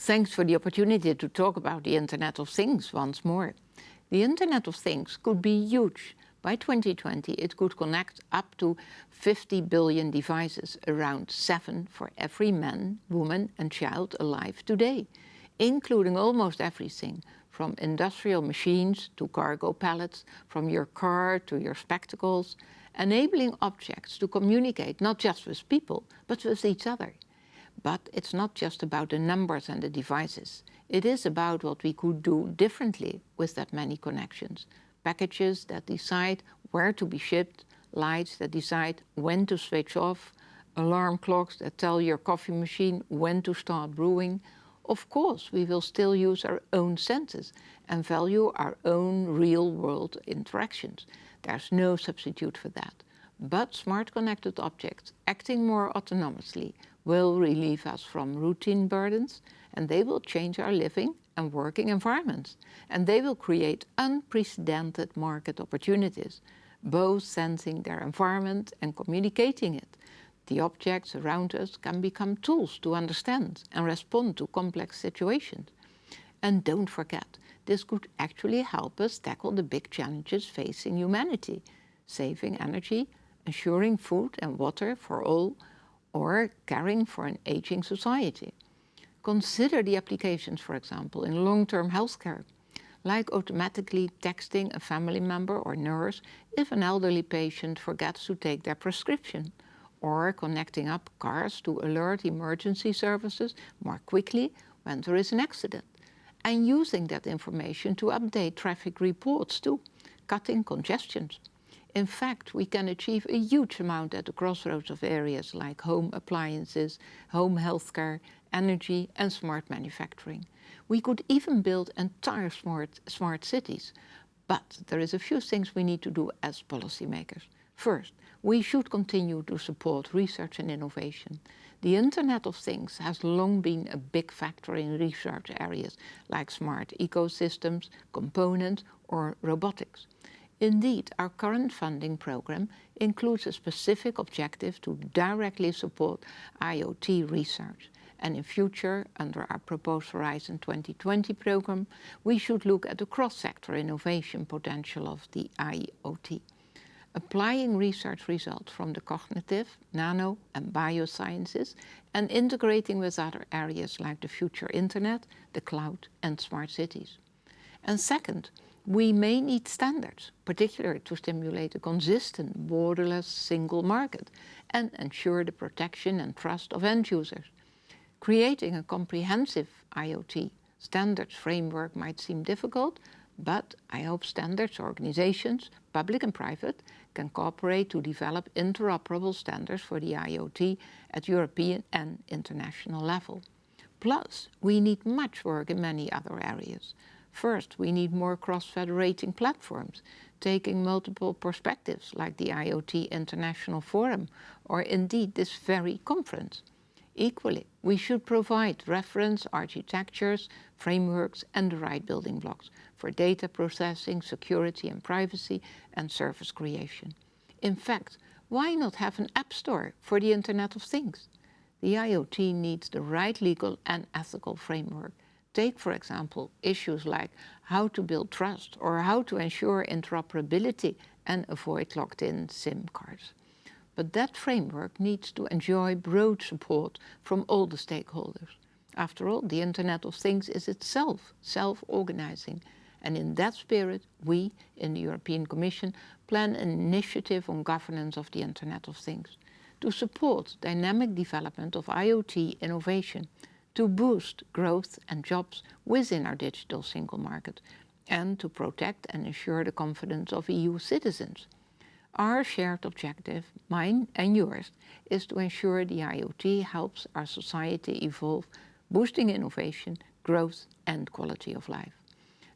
Thanks for the opportunity to talk about the Internet of Things once more. The Internet of Things could be huge. By 2020 it could connect up to 50 billion devices, around 7 for every man, woman and child alive today, including almost everything from industrial machines to cargo pallets, from your car to your spectacles, enabling objects to communicate not just with people, but with each other. But it's not just about the numbers and the devices. It is about what we could do differently with that many connections. Packages that decide where to be shipped, lights that decide when to switch off, alarm clocks that tell your coffee machine when to start brewing. Of course, we will still use our own senses and value our own real-world interactions. There's no substitute for that. But smart connected objects acting more autonomously will relieve us from routine burdens and they will change our living and working environments. And they will create unprecedented market opportunities, both sensing their environment and communicating it. The objects around us can become tools to understand and respond to complex situations. And don't forget, this could actually help us tackle the big challenges facing humanity, saving energy, ensuring food and water for all, or caring for an aging society. Consider the applications, for example, in long-term healthcare, like automatically texting a family member or nurse if an elderly patient forgets to take their prescription, or connecting up cars to alert emergency services more quickly when there is an accident, and using that information to update traffic reports too, cutting congestions. In fact, we can achieve a huge amount at the crossroads of areas like home appliances, home healthcare, energy and smart manufacturing. We could even build entire smart, smart cities. But there is a few things we need to do as policymakers. First, we should continue to support research and innovation. The Internet of Things has long been a big factor in research areas like smart ecosystems, components or robotics. Indeed, our current funding program includes a specific objective to directly support IoT research. And in future, under our proposed Horizon 2020 program, we should look at the cross-sector innovation potential of the IoT. Applying research results from the cognitive, nano and biosciences and integrating with other areas like the future internet, the cloud and smart cities. And second, we may need standards, particularly to stimulate a consistent, borderless single market and ensure the protection and trust of end users. Creating a comprehensive IoT standards framework might seem difficult, but I hope standards organizations, public and private, can cooperate to develop interoperable standards for the IoT at European and international level. Plus, we need much work in many other areas. First, we need more cross-federating platforms, taking multiple perspectives like the IoT International Forum or indeed this very conference. Equally, we should provide reference architectures, frameworks and the right building blocks for data processing, security and privacy and service creation. In fact, why not have an app store for the Internet of Things? The IoT needs the right legal and ethical framework Take, for example, issues like how to build trust or how to ensure interoperability and avoid locked-in SIM cards. But that framework needs to enjoy broad support from all the stakeholders. After all, the Internet of Things is itself self-organizing. And in that spirit, we, in the European Commission, plan an initiative on governance of the Internet of Things to support dynamic development of IoT innovation to boost growth and jobs within our digital single market and to protect and ensure the confidence of EU citizens. Our shared objective, mine and yours, is to ensure the IoT helps our society evolve, boosting innovation, growth and quality of life.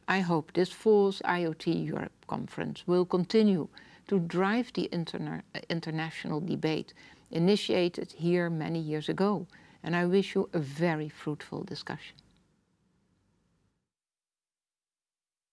I hope this fall's IoT Europe conference will continue to drive the interna international debate initiated here many years ago and I wish you a very fruitful discussion.